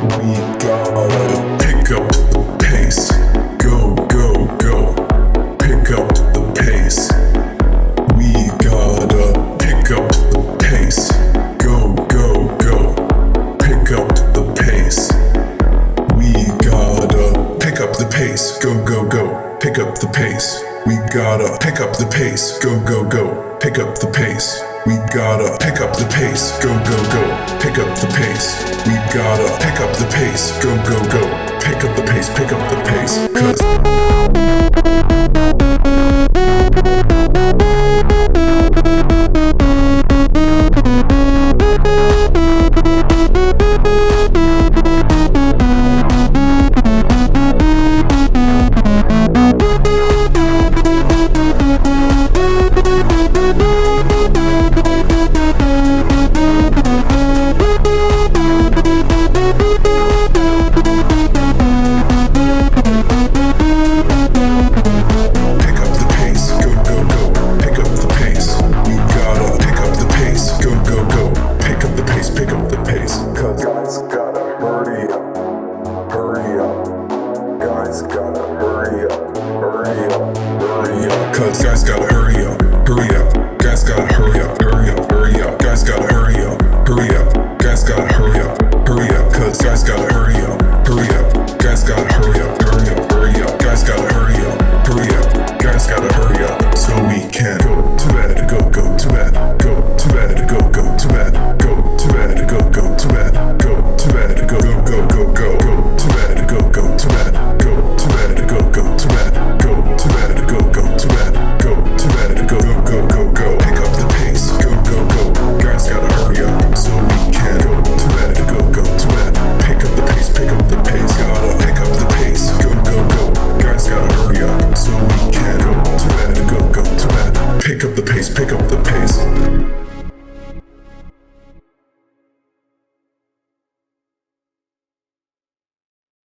We gotta pick up the pace. Go, go, go. Pick up the pace. We gotta pick up the pace. Go, go, go. Pick up the pace. We gotta pick up the pace. Go, go, go. Pick up the pace. We gotta pick up the pace. Go, go, go. Pick up the pace. We gotta pick up the pace. Go, go, go. Pick up the pace gotta pick up the pace. Go, go, go. Pick up the pace, pick up the pace. Cause. Cause guys got Pick up the pace, pick up the pace.